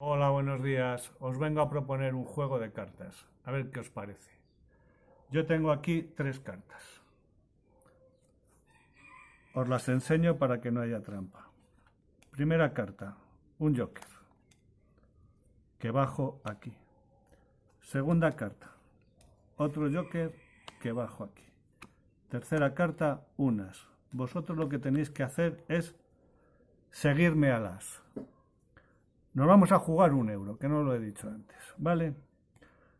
Hola, buenos días. Os vengo a proponer un juego de cartas. A ver qué os parece. Yo tengo aquí tres cartas. Os las enseño para que no haya trampa. Primera carta, un joker, que bajo aquí. Segunda carta, otro joker que bajo aquí. Tercera carta, unas. Vosotros lo que tenéis que hacer es seguirme a las. Nos vamos a jugar un euro, que no lo he dicho antes, ¿vale?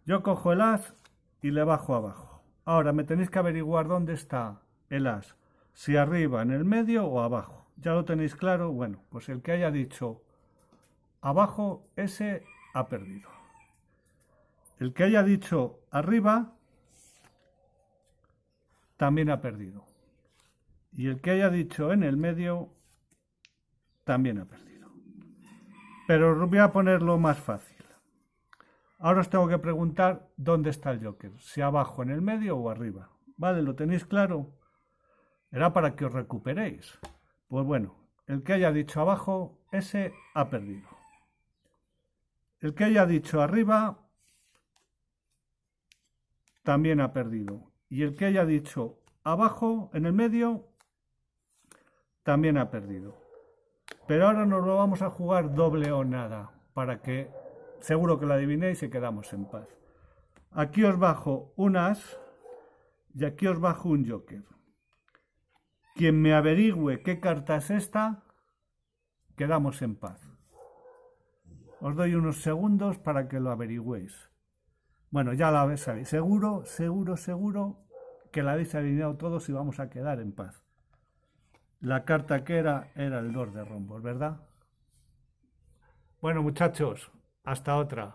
Yo cojo el as y le bajo abajo. Ahora me tenéis que averiguar dónde está el as. Si arriba, en el medio o abajo. ¿Ya lo tenéis claro? Bueno, pues el que haya dicho abajo, ese ha perdido. El que haya dicho arriba, también ha perdido. Y el que haya dicho en el medio, también ha perdido. Pero voy a ponerlo más fácil. Ahora os tengo que preguntar dónde está el Joker, si abajo, en el medio o arriba. ¿Vale? ¿Lo tenéis claro? Era para que os recuperéis. Pues bueno, el que haya dicho abajo, ese ha perdido. El que haya dicho arriba, también ha perdido. Y el que haya dicho abajo, en el medio, también ha perdido. Pero ahora nos lo vamos a jugar doble o nada, para que seguro que lo adivinéis y quedamos en paz. Aquí os bajo un as y aquí os bajo un joker. Quien me averigüe qué carta es esta, quedamos en paz. Os doy unos segundos para que lo averigüéis. Bueno, ya la sabéis. Seguro, seguro, seguro que la habéis adivinado todos y vamos a quedar en paz. La carta que era era el 2 de rombos, ¿verdad? Bueno, muchachos, hasta otra.